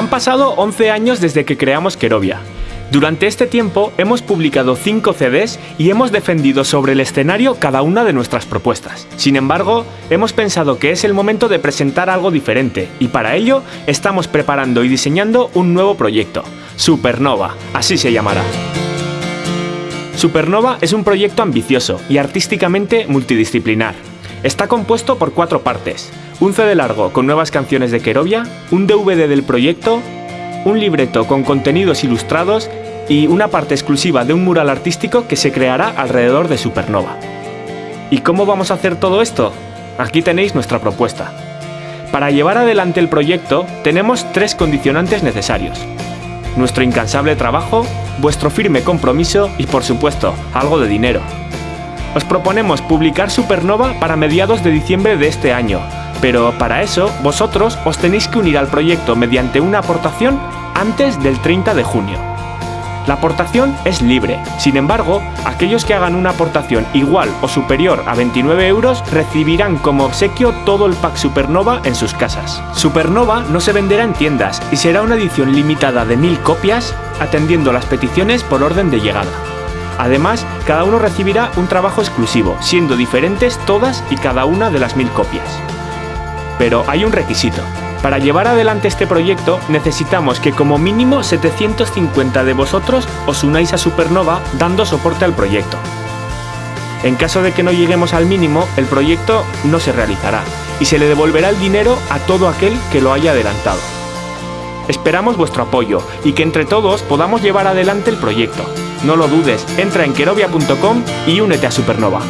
Han pasado 11 años desde que creamos Kerovia. Durante este tiempo hemos publicado 5 CDs y hemos defendido sobre el escenario cada una de nuestras propuestas. Sin embargo, hemos pensado que es el momento de presentar algo diferente y para ello estamos preparando y diseñando un nuevo proyecto, Supernova, así se llamará. Supernova es un proyecto ambicioso y artísticamente multidisciplinar. Está compuesto por cuatro partes, un CD largo con nuevas canciones de Kerovia, un DVD del proyecto, un libreto con contenidos ilustrados y una parte exclusiva de un mural artístico que se creará alrededor de Supernova. ¿Y cómo vamos a hacer todo esto? Aquí tenéis nuestra propuesta. Para llevar adelante el proyecto tenemos tres condicionantes necesarios. Nuestro incansable trabajo, vuestro firme compromiso y por supuesto, algo de dinero. Os proponemos publicar Supernova para mediados de diciembre de este año, pero para eso vosotros os tenéis que unir al proyecto mediante una aportación antes del 30 de junio. La aportación es libre, sin embargo, aquellos que hagan una aportación igual o superior a 29 euros recibirán como obsequio todo el pack Supernova en sus casas. Supernova no se venderá en tiendas y será una edición limitada de 1000 copias, atendiendo las peticiones por orden de llegada. Además, cada uno recibirá un trabajo exclusivo, siendo diferentes todas y cada una de las 1000 copias. Pero hay un requisito. Para llevar adelante este proyecto necesitamos que como mínimo 750 de vosotros os unáis a Supernova dando soporte al proyecto. En caso de que no lleguemos al mínimo, el proyecto no se realizará y se le devolverá el dinero a todo aquel que lo haya adelantado. Esperamos vuestro apoyo y que entre todos podamos llevar adelante el proyecto. No lo dudes, entra en kerovia.com y únete a Supernova.